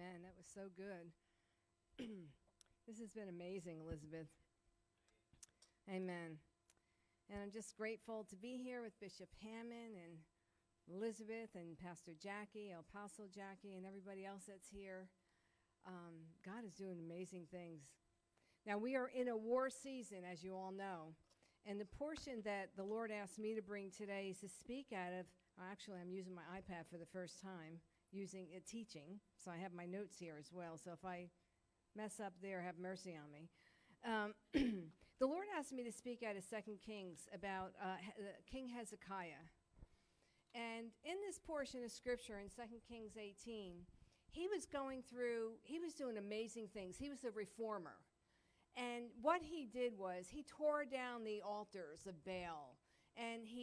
Amen. That was so good. this has been amazing, Elizabeth. Amen. And I'm just grateful to be here with Bishop Hammond and Elizabeth and Pastor Jackie, Apostle Jackie, and everybody else that's here. Um, God is doing amazing things. Now, we are in a war season, as you all know. And the portion that the Lord asked me to bring today is to speak out of, actually, I'm using my iPad for the first time using it teaching. So I have my notes here as well. So if I mess up there, have mercy on me. Um, the Lord asked me to speak out of Second Kings about uh, uh, King Hezekiah. And in this portion of scripture in Second Kings 18, he was going through, he was doing amazing things. He was a reformer. And what he did was he tore down the altars of Baal. And he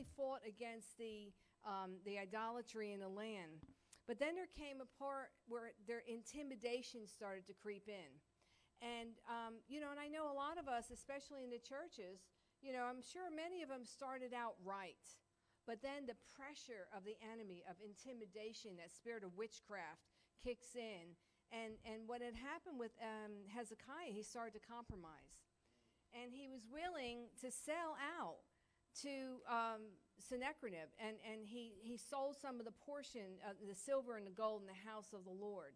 really fought against the um, the idolatry in the land. But then there came a part where their intimidation started to creep in. And, um, you know, and I know a lot of us, especially in the churches, you know, I'm sure many of them started out right. But then the pressure of the enemy, of intimidation, that spirit of witchcraft kicks in. And, and what had happened with um, Hezekiah, he started to compromise. And he was willing to sell out to um, Sennacherib, and, and he, he sold some of the portion, of the silver and the gold in the house of the Lord.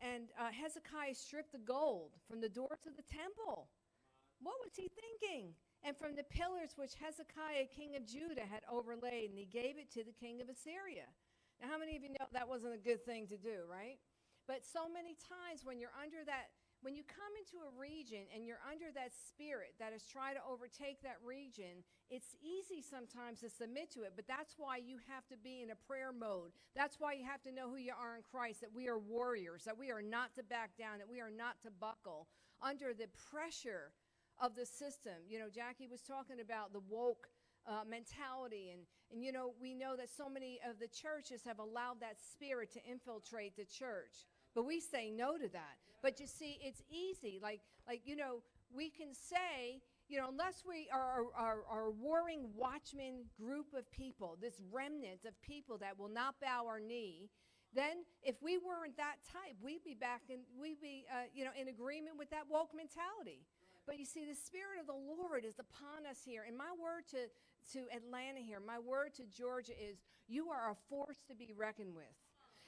And uh, Hezekiah stripped the gold from the door to the temple. What was he thinking? And from the pillars which Hezekiah, king of Judah, had overlaid, and he gave it to the king of Assyria. Now, how many of you know that wasn't a good thing to do, right? But so many times when you're under that when you come into a region and you're under that spirit that is trying to overtake that region, it's easy sometimes to submit to it, but that's why you have to be in a prayer mode. That's why you have to know who you are in Christ, that we are warriors, that we are not to back down, that we are not to buckle under the pressure of the system. You know, Jackie was talking about the woke uh, mentality, and, and you know, we know that so many of the churches have allowed that spirit to infiltrate the church. But we say no to that. But you see, it's easy. Like, like you know, we can say, you know, unless we are a warring watchman group of people, this remnant of people that will not bow our knee, then if we weren't that type, we'd be back in, we'd be, uh, you know, in agreement with that woke mentality. But you see, the Spirit of the Lord is upon us here. And my word to, to Atlanta here, my word to Georgia is you are a force to be reckoned with.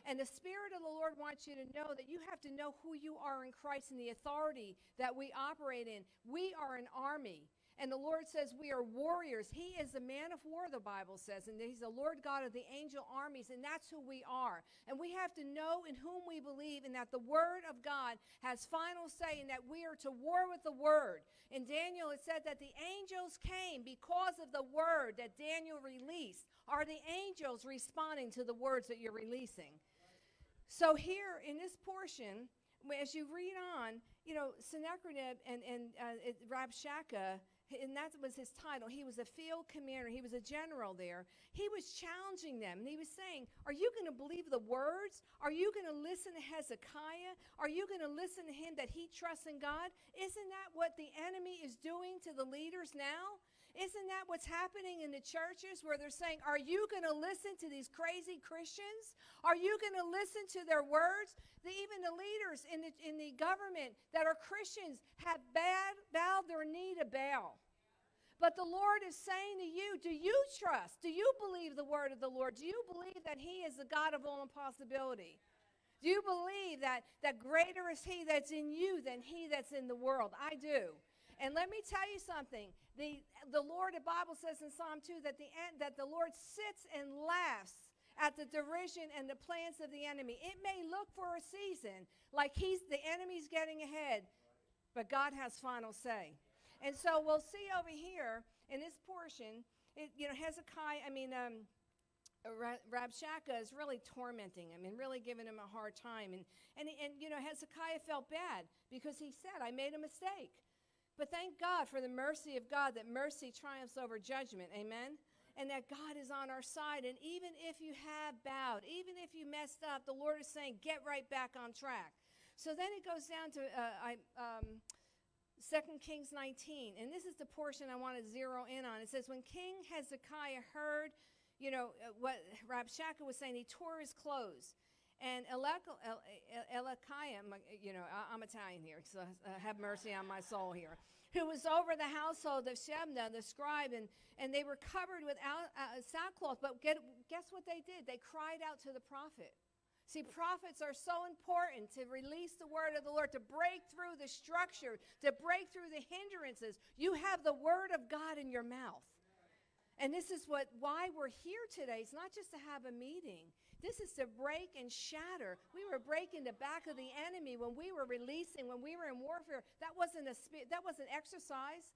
And the Spirit of the Lord wants you to know that you have to know who you are in Christ and the authority that we operate in. We are an army. And the Lord says we are warriors. He is the man of war, the Bible says, and He's the Lord God of the angel armies, and that's who we are. And we have to know in whom we believe, and that the Word of God has final say, and that we are to war with the Word. In Daniel, it said that the angels came because of the Word that Daniel released. Are the angels responding to the words that you're releasing? So here in this portion, as you read on, you know, Sennacherib and, and uh, Rabshakeh, and that was his title. He was a field commander. He was a general there. He was challenging them, and he was saying, Are you going to believe the words? Are you going to listen to Hezekiah? Are you going to listen to him that he trusts in God? Isn't that what the enemy is doing to the leaders now? Isn't that what's happening in the churches where they're saying, Are you going to listen to these crazy Christians? Are you going to listen to their words? The, even the leaders in the, in the government that are Christians have bad, bowed their knee to Baal. But the Lord is saying to you, do you trust? Do you believe the word of the Lord? Do you believe that He is the God of all impossibility? Do you believe that, that greater is He that's in you than He that's in the world? I do. And let me tell you something. The, the Lord, the Bible says in Psalm 2 that the, that the Lord sits and laughs at the derision and the plans of the enemy. It may look for a season like he's the enemy's getting ahead, but God has final say. And so we'll see over here in this portion, it, you know, Hezekiah, I mean, um, Rabshakeh is really tormenting him and really giving him a hard time. And, and, and, you know, Hezekiah felt bad because he said, I made a mistake. But thank God for the mercy of God that mercy triumphs over judgment. Amen? And that God is on our side. And even if you have bowed, even if you messed up, the Lord is saying, get right back on track. So then it goes down to uh, I, um, 2 Kings 19. And this is the portion I want to zero in on. It says, When King Hezekiah heard, you know, uh, what Rabshakeh was saying, he tore his clothes. And Elek- El- El- Elikiah, you know, I'm Italian here, so have mercy on my soul here, who was over the household of Shebna, the scribe, and, and they were covered with uh, sackcloth. But get, guess what they did? They cried out to the prophet. See, prophets are so important to release the word of the Lord, to break through the structure, to break through the hindrances. You have the word of God in your mouth. And this is what why we're here today. It's not just to have a meeting. This is to break and shatter. We were breaking the back of the enemy when we were releasing, when we were in warfare. That wasn't a that wasn't exercise.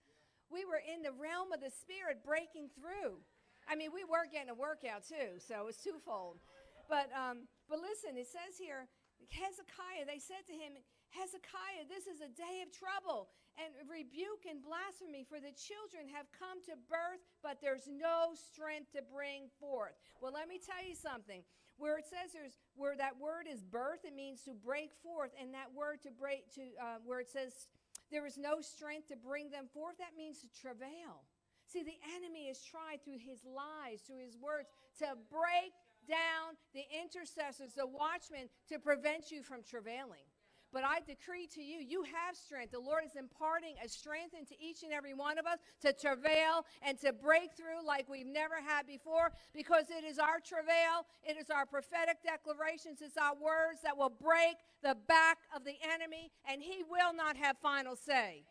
We were in the realm of the spirit breaking through. I mean, we were getting a workout too, so it's twofold. But um, but listen, it says here, Hezekiah, they said to him, Hezekiah, this is a day of trouble and rebuke and blasphemy, for the children have come to birth, but there's no strength to bring forth. Well, let me tell you something. Where it says there's where that word is birth, it means to break forth, and that word to break to uh, where it says there is no strength to bring them forth, that means to travail. See, the enemy has tried through his lies, through his words, to break down the intercessors, the watchmen, to prevent you from travailing. But I decree to you, you have strength. The Lord is imparting a strength into each and every one of us to travail and to break through like we've never had before because it is our travail, it is our prophetic declarations, it's our words that will break the back of the enemy, and he will not have final say.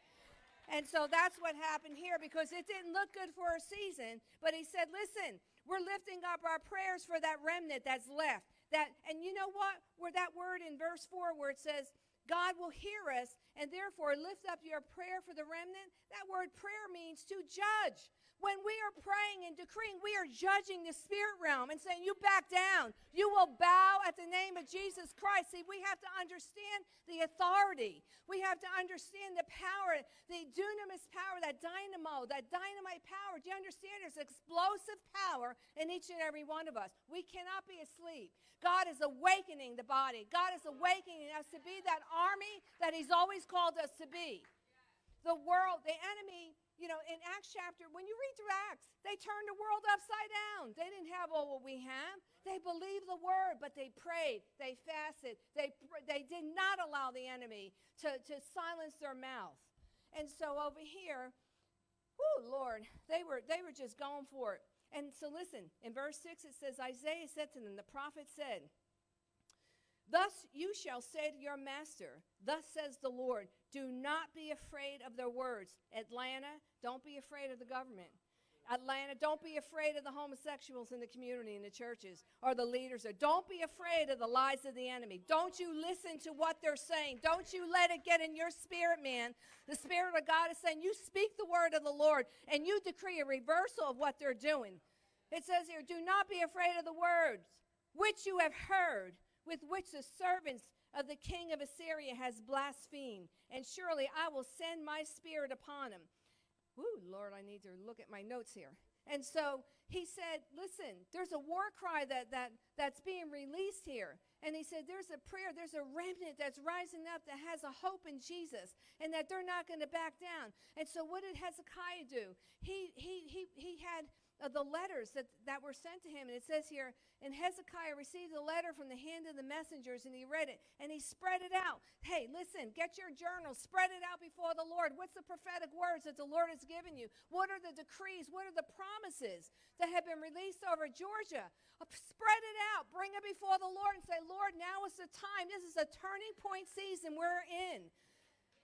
And so that's what happened here because it didn't look good for a season. But he said, listen, we're lifting up our prayers for that remnant that's left. That, and you know what? Where that word in verse 4 where it says, God will hear us, and therefore lift up your prayer for the remnant. That word prayer means to judge. When we are praying and decreeing, we are judging the spirit realm and saying, You back down. You will bow at the name of Jesus Christ. See, we have to understand the authority. We have to understand the power, the dunamis power, that dynamo, that dynamite power. Do you understand? There's explosive power in each and every one of us. We cannot be asleep. God is awakening the body, God is awakening us to be that army that He's always called us to be. The world, the enemy you know, in Acts chapter, when you read through Acts, they turned the world upside down. They didn't have all what we have. They believed the word, but they prayed, they fasted, they, they did not allow the enemy to, to silence their mouth. And so over here, oh Lord, they were, they were just going for it. And so listen, in verse 6 it says, Isaiah said to them, the prophet said, Thus you shall say to your master, Thus says the Lord, do not be afraid of their words. Atlanta, don't be afraid of the government. Atlanta, don't be afraid of the homosexuals in the community, in the churches, or the leaders there. Don't be afraid of the lies of the enemy. Don't you listen to what they're saying. Don't you let it get in your spirit, man. The Spirit of God is saying, you speak the word of the Lord, and you decree a reversal of what they're doing. It says here, do not be afraid of the words which you have heard, with which the servants of the king of Assyria has blasphemed, and surely I will send my spirit upon him. Ooh, Lord, I need to look at my notes here. And so he said, Listen, there's a war cry that, that, that's being released here. And he said, There's a prayer, there's a remnant that's rising up that has a hope in Jesus and that they're not going to back down. And so what did Hezekiah do? He, he, he, he had uh, the letters that, that were sent to him. And it says here, and Hezekiah received a letter from the hand of the messengers, and he read it, and he spread it out. Hey, listen, get your journal, spread it out before the Lord. What's the prophetic words that the Lord has given you? What are the decrees? What are the promises that have been released over Georgia? Uh, spread it out, bring it before the Lord, and say, Lord, now is the time. This is a turning point season we're in.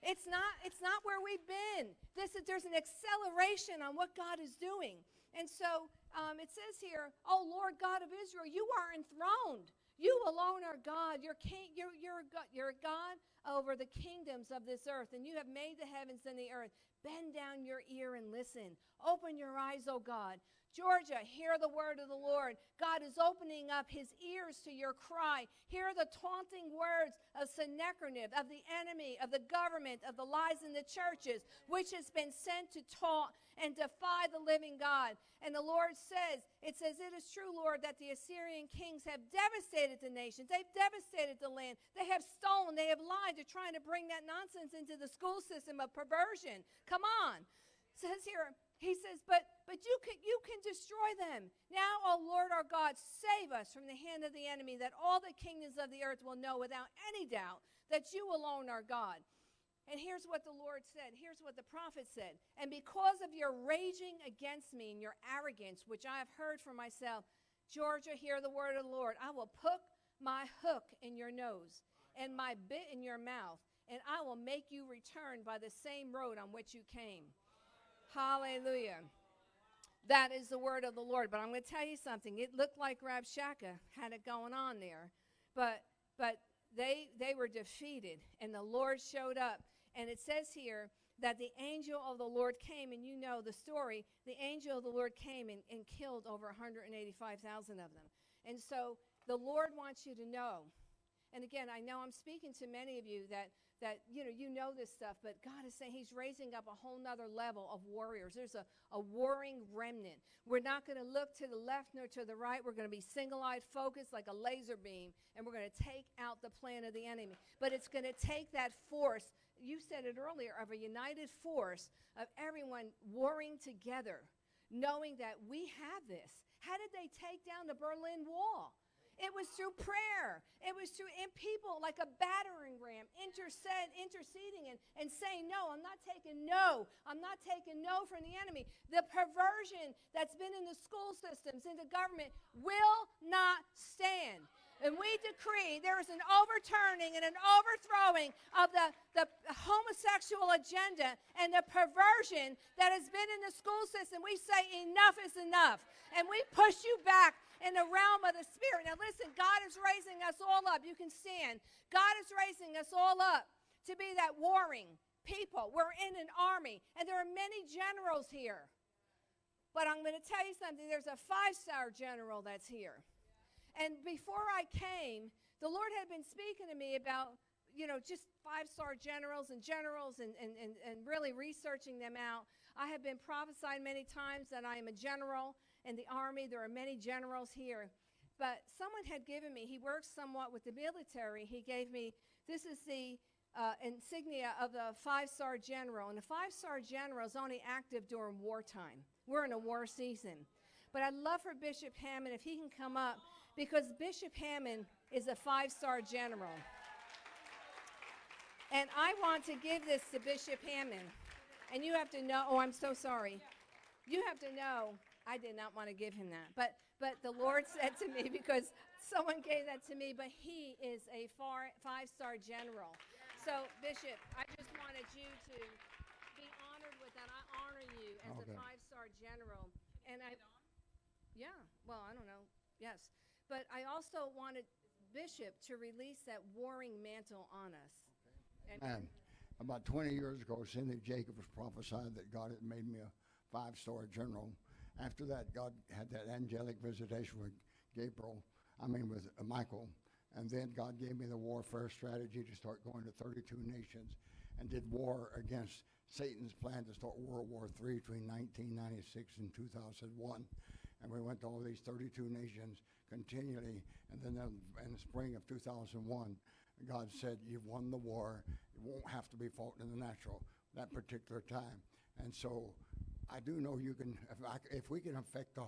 It's not, it's not where we've been. This is, there's an acceleration on what God is doing. And so um, it says here, Oh Lord God of Israel, you are enthroned. You alone are God. You're, king, you're, you're, God, you're God over the kingdoms of this earth, and you have made the heavens and the earth. Bend down your ear and listen. Open your eyes, O God. Georgia, hear the word of the Lord. God is opening up his ears to your cry. Hear the taunting words of Sennacherib, of the enemy, of the government, of the lies in the churches, which has been sent to taunt and defy the living God. And the Lord says, It says, It is true, Lord, that the Assyrian kings have devastated the nations. They've devastated the land. They have stolen. They have lied. They're trying to bring that nonsense into the school system of perversion. Come on. It says here, he says, but but you can you can destroy them. Now, O Lord our God, save us from the hand of the enemy, that all the kingdoms of the earth will know without any doubt that you alone are God. And here's what the Lord said. Here's what the prophet said. And because of your raging against me and your arrogance, which I have heard for myself, Georgia, hear the word of the Lord. I will put my hook in your nose and my bit in your mouth, and I will make you return by the same road on which you came. Hallelujah. That is the word of the Lord. But I'm going to tell you something. It looked like Rabshakeh had it going on there, but but they they were defeated, and the Lord showed up. And it says here that the angel of the Lord came, and you know the story. The angel of the Lord came and, and killed over 185,000 of them. And so the Lord wants you to know. And again, I know I'm speaking to many of you that that you know you know this stuff but god is saying he's raising up a whole nother level of warriors. There's a, a warring remnant. We're not going to look to the left nor to the right. We're going to be single-eyed focused like a laser beam and we're going to take out the plan of the enemy. But it's going to take that force you said it earlier of a united force of everyone warring together knowing that we have this. How did they take down the berlin wall it was through prayer. It was through in people like a battering ram, interced, interceding and, and saying, No, I'm not taking no. I'm not taking no from the enemy. The perversion that's been in the school systems, in the government, will not stand. And we decree there is an overturning and an overthrowing of the, the homosexual agenda and the perversion that has been in the school system. We say enough is enough. And we push you back in the realm of the spirit. Now, listen, God is raising us all up. You can stand. God is raising us all up to be that warring people. We're in an army, and there are many generals here. But I'm going to tell you something there's a five star general that's here. And before I came, the Lord had been speaking to me about, you know, just five star generals and generals and, and, and, and really researching them out. I have been prophesied many times that I am a general in the army. There are many generals here. But someone had given me, he works somewhat with the military. He gave me, this is the uh, insignia of the five star general. And the five star general is only active during wartime. We're in a war season. But I'd love for Bishop Hammond, if he can come up because Bishop Hammond is a five star general. And I want to give this to Bishop Hammond. And you have to know, oh, I'm so sorry. You have to know I did not want to give him that. But but the Lord said to me because someone gave that to me, but he is a far, five-star general. So Bishop, I just wanted you to be honored with that. I honor you as okay. a five-star general. And I Yeah, well, I don't know. Yes. But I also wanted Bishop to release that warring mantle on us. Okay. And about 20 years ago, Cindy Jacobs prophesied that God had made me a five-star general after that, God had that angelic visitation with Gabriel, I mean, with uh, Michael. And then God gave me the warfare strategy to start going to 32 nations and did war against Satan's plan to start World War III between 1996 and 2001. And we went to all these 32 nations continually. And then in the spring of 2001, God said, You've won the war. It won't have to be fought in the natural that particular time. And so I do know you can, if, I, if we can affect the,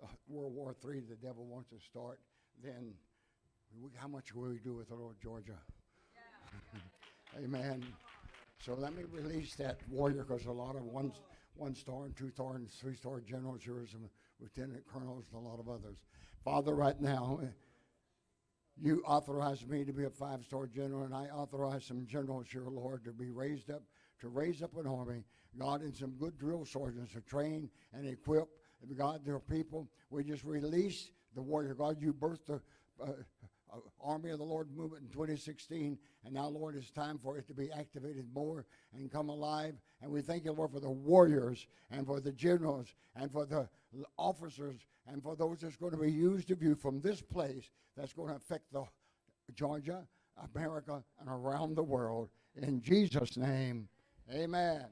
the, World War III the devil wants to start, then we, how much will we do with the Lord Georgia? Yeah. Amen. So let me release that warrior because a lot of one, one star and two star and three star generals here, some lieutenant colonels, and a lot of others. Father, right now, you authorized me to be a five star general, and I authorize some generals here, Lord, to be raised up, to raise up an army God, and some good drill sergeants to train and equip. God, their people, we just release the warrior. God, you birthed the uh, uh, Army of the Lord movement in 2016, and now, Lord, it's time for it to be activated more and come alive. And we thank you, Lord, for the warriors and for the generals and for the officers and for those that's going to be used of you from this place that's going to affect the Georgia, America, and around the world. In Jesus' name, amen.